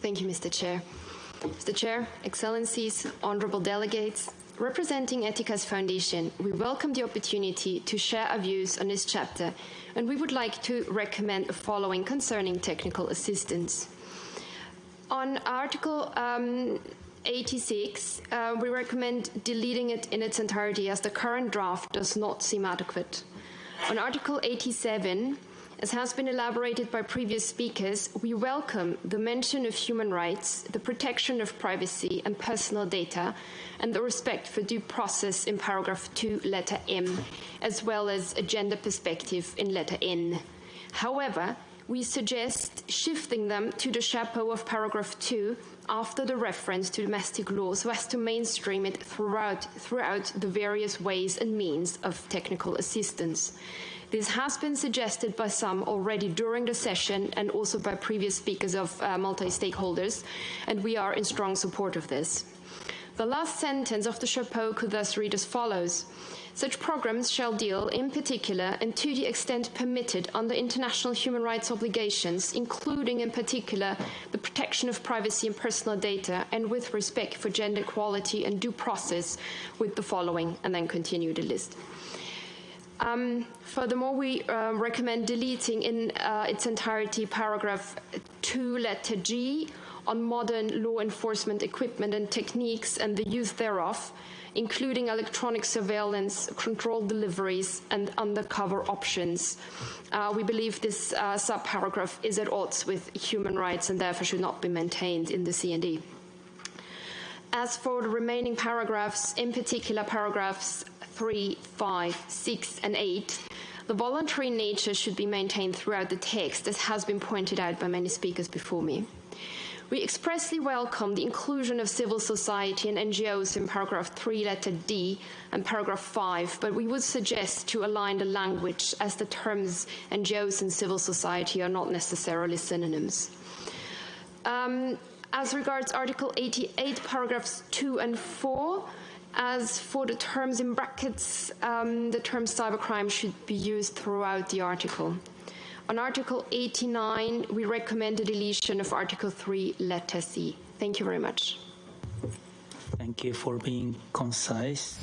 Thank you, Mr. Chair. Mr. Chair, Excellencies, Honourable Delegates, representing Eticas Foundation, we welcome the opportunity to share our views on this chapter, and we would like to recommend the following concerning technical assistance. On Article um, 86, uh, we recommend deleting it in its entirety as the current draft does not seem adequate. On Article 87, as has been elaborated by previous speakers, we welcome the mention of human rights, the protection of privacy and personal data, and the respect for due process in paragraph 2, letter M, as well as a gender perspective in letter N. However, we suggest shifting them to the chapeau of paragraph 2 after the reference to domestic law so as to mainstream it throughout, throughout the various ways and means of technical assistance. This has been suggested by some already during the session and also by previous speakers of uh, multi-stakeholders, and we are in strong support of this. The last sentence of the chapeau could thus read as follows. Such programs shall deal, in particular, and to the extent permitted under international human rights obligations, including, in particular, the protection of privacy and personal data, and with respect for gender equality and due process, with the following, and then continue the list. Um, furthermore, we uh, recommend deleting in uh, its entirety paragraph 2, letter G, on modern law enforcement equipment and techniques and the use thereof, including electronic surveillance, controlled deliveries, and undercover options. Uh, we believe this uh, subparagraph is at odds with human rights and therefore should not be maintained in the CND. As for the remaining paragraphs, in particular paragraphs 3, 5, 6, and 8, the voluntary nature should be maintained throughout the text, as has been pointed out by many speakers before me. We expressly welcome the inclusion of civil society and NGOs in paragraph 3, letter D, and paragraph 5, but we would suggest to align the language as the terms NGOs and civil society are not necessarily synonyms. Um, as regards Article 88, paragraphs 2 and 4, as for the terms in brackets, um, the term cybercrime should be used throughout the article. On Article 89, we recommend the deletion of Article 3, letter C. Thank you very much. Thank you for being concise.